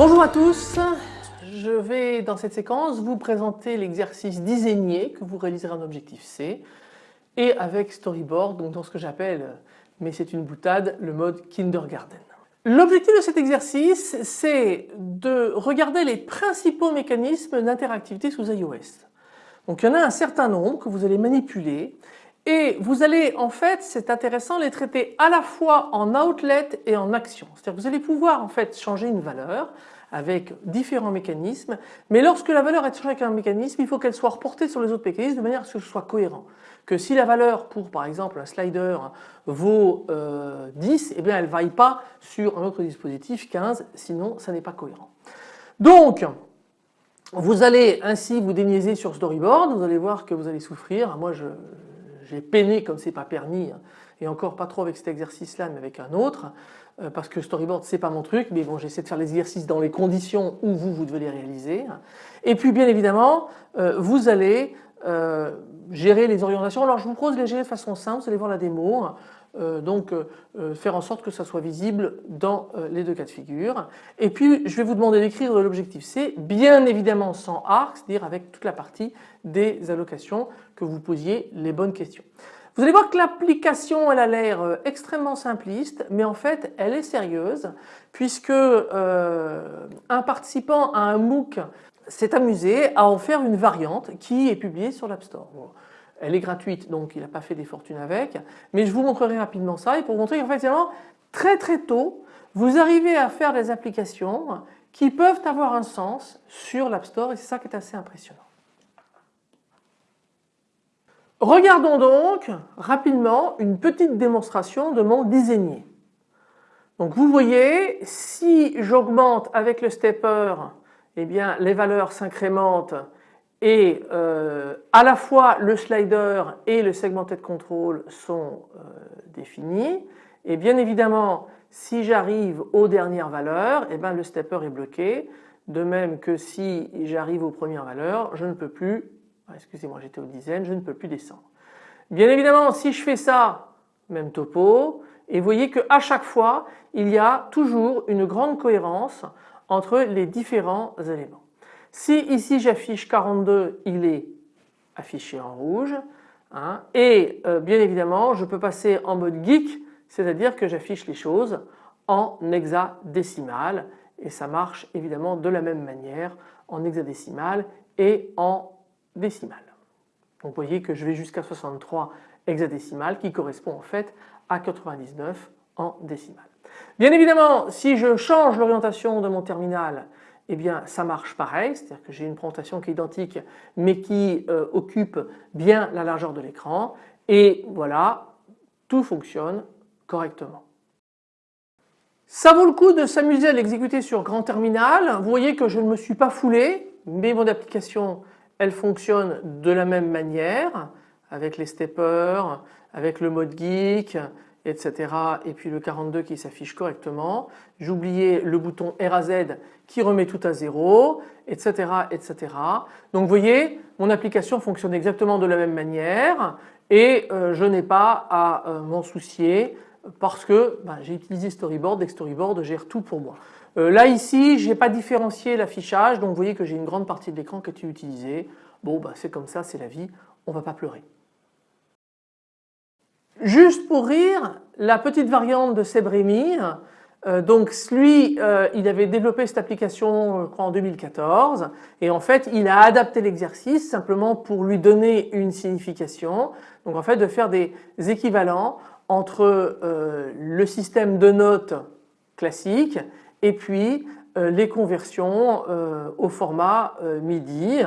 Bonjour à tous, je vais dans cette séquence vous présenter l'exercice diséigné que vous réaliserez en objectif C et avec storyboard, donc dans ce que j'appelle, mais c'est une boutade, le mode kindergarten. L'objectif de cet exercice c'est de regarder les principaux mécanismes d'interactivité sous iOS. Donc il y en a un certain nombre que vous allez manipuler et vous allez en fait, c'est intéressant, les traiter à la fois en outlet et en action. C'est-à-dire que vous allez pouvoir en fait changer une valeur avec différents mécanismes, mais lorsque la valeur est avec un mécanisme, il faut qu'elle soit reportée sur les autres mécanismes de manière à ce que ce soit cohérent. Que si la valeur pour par exemple un slider vaut 10, euh, eh bien elle ne vaille pas sur un autre dispositif 15, sinon ça n'est pas cohérent. Donc vous allez ainsi vous déniaiser sur storyboard, vous allez voir que vous allez souffrir. Moi j'ai peiné comme c'est pas permis hein, et encore pas trop avec cet exercice là mais avec un autre parce que storyboard c'est pas mon truc mais bon j'essaie de faire les exercices dans les conditions où vous vous devez les réaliser. Et puis bien évidemment euh, vous allez euh, gérer les orientations. Alors je vous propose de les gérer de façon simple vous allez voir la démo donc faire en sorte que ça soit visible dans les deux cas de figure. Et puis je vais vous demander d'écrire l'objectif C bien évidemment sans arc c'est-à-dire avec toute la partie des allocations que vous posiez les bonnes questions. Vous allez voir que l'application elle a l'air euh, extrêmement simpliste mais en fait elle est sérieuse puisque euh, un participant à un MOOC s'est amusé à en faire une variante qui est publiée sur l'App Store. Elle est gratuite donc il n'a pas fait des fortunes avec mais je vous montrerai rapidement ça et pour vous montrer qu'en fait très très tôt vous arrivez à faire des applications qui peuvent avoir un sens sur l'App Store et c'est ça qui est assez impressionnant. Regardons donc rapidement une petite démonstration de mon désigné. Donc vous voyez, si j'augmente avec le stepper, eh bien les valeurs s'incrémentent et euh, à la fois le slider et le segmented control sont euh, définis. Et bien évidemment, si j'arrive aux dernières valeurs, eh bien le stepper est bloqué. De même que si j'arrive aux premières valeurs, je ne peux plus excusez-moi j'étais aux dizaines, je ne peux plus descendre. Bien évidemment si je fais ça, même topo, et vous voyez qu'à chaque fois il y a toujours une grande cohérence entre les différents éléments. Si ici j'affiche 42, il est affiché en rouge hein, et euh, bien évidemment je peux passer en mode geek, c'est-à-dire que j'affiche les choses en hexadécimal et ça marche évidemment de la même manière en hexadécimal et en décimale. Donc vous voyez que je vais jusqu'à 63 hexadécimales qui correspond en fait à 99 en décimale. Bien évidemment si je change l'orientation de mon terminal eh bien ça marche pareil, c'est-à-dire que j'ai une présentation qui est identique mais qui euh, occupe bien la largeur de l'écran et voilà, tout fonctionne correctement. Ça vaut le coup de s'amuser à l'exécuter sur grand terminal. Vous voyez que je ne me suis pas foulé, mais mon application elle fonctionne de la même manière avec les steppers, avec le mode geek, etc. et puis le 42 qui s'affiche correctement. J'oubliais le bouton RAZ qui remet tout à zéro, etc. etc. Donc vous voyez, mon application fonctionne exactement de la même manière et euh, je n'ai pas à euh, m'en soucier parce que ben, j'ai utilisé Storyboard et Storyboard gère tout pour moi. Euh, là ici, je n'ai pas différencié l'affichage, donc vous voyez que j'ai une grande partie de l'écran qui est utilisée. Bon, bah, c'est comme ça, c'est la vie, on ne va pas pleurer. Juste pour rire, la petite variante de Sebrémy, euh, donc lui, euh, il avait développé cette application je crois en 2014 et en fait il a adapté l'exercice simplement pour lui donner une signification. Donc en fait de faire des équivalents entre le système de notes classique et puis euh, les conversions euh, au format euh, MIDI.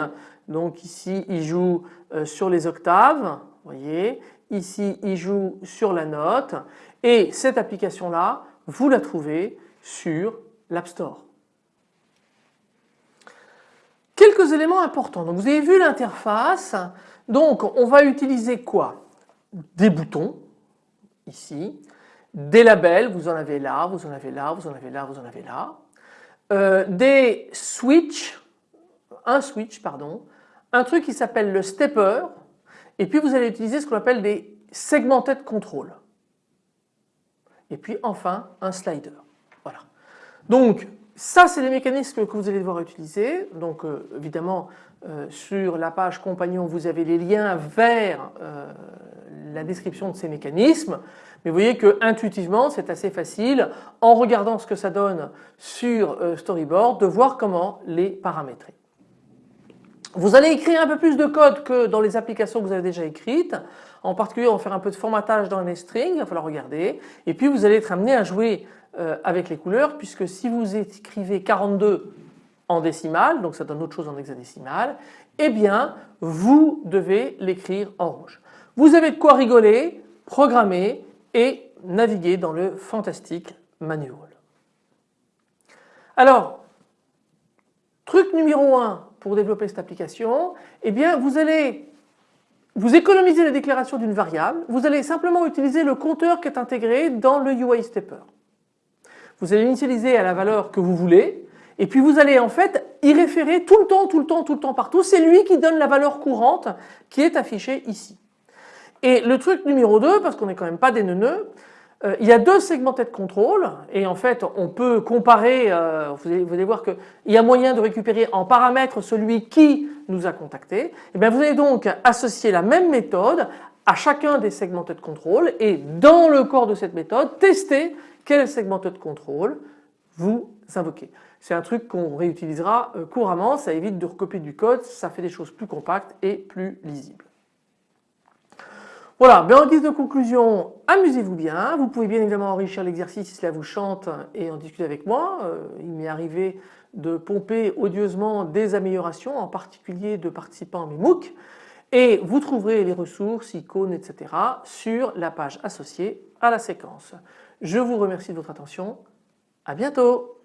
Donc ici il joue sur les octaves, voyez, ici il joue sur la note et cette application là vous la trouvez sur l'App Store. Quelques éléments importants. Donc vous avez vu l'interface. Donc on va utiliser quoi? Des boutons ici des labels, vous en avez là, vous en avez là, vous en avez là, vous en avez là, euh, des switches, un switch pardon, un truc qui s'appelle le stepper et puis vous allez utiliser ce qu'on appelle des segmented control et puis enfin un slider. Voilà. Donc ça c'est les mécanismes que vous allez devoir utiliser. Donc euh, évidemment euh, sur la page compagnon vous avez les liens vers la description de ces mécanismes. Mais vous voyez que intuitivement c'est assez facile en regardant ce que ça donne sur Storyboard de voir comment les paramétrer. Vous allez écrire un peu plus de code que dans les applications que vous avez déjà écrites. En particulier, on va faire un peu de formatage dans les strings, il va falloir regarder. Et puis vous allez être amené à jouer euh, avec les couleurs puisque si vous écrivez 42 en décimale, donc ça donne autre chose en hexadécimal, eh bien vous devez l'écrire en rouge. Vous avez de quoi rigoler, programmer et naviguer dans le fantastique manual. Alors, truc numéro 1 pour développer cette application, eh bien vous allez vous économiser la déclaration d'une variable, vous allez simplement utiliser le compteur qui est intégré dans le UI stepper. Vous allez l'initialiser à la valeur que vous voulez et puis vous allez en fait y référer tout le temps, tout le temps, tout le temps partout. C'est lui qui donne la valeur courante qui est affichée ici. Et le truc numéro 2, parce qu'on n'est quand même pas des neuneux, euh, il y a deux segmentés de contrôle et en fait on peut comparer, euh, vous, allez, voir qu'il y a moyen de récupérer en paramètre celui qui nous a contacté. Et eh bien vous allez donc associer la même méthode à chacun des segmentés de contrôle et dans le corps de cette méthode tester quel segmenté de contrôle vous invoquez. C'est un truc qu'on réutilisera euh, couramment, ça évite de recopier du code, ça fait des choses plus compactes et plus lisibles. Voilà, en guise de conclusion, amusez-vous bien. Vous pouvez bien évidemment enrichir l'exercice si cela vous chante et en discuter avec moi. Euh, il m'est arrivé de pomper odieusement des améliorations, en particulier de participants à mes MOOC. Et vous trouverez les ressources, icônes, etc. sur la page associée à la séquence. Je vous remercie de votre attention. À bientôt.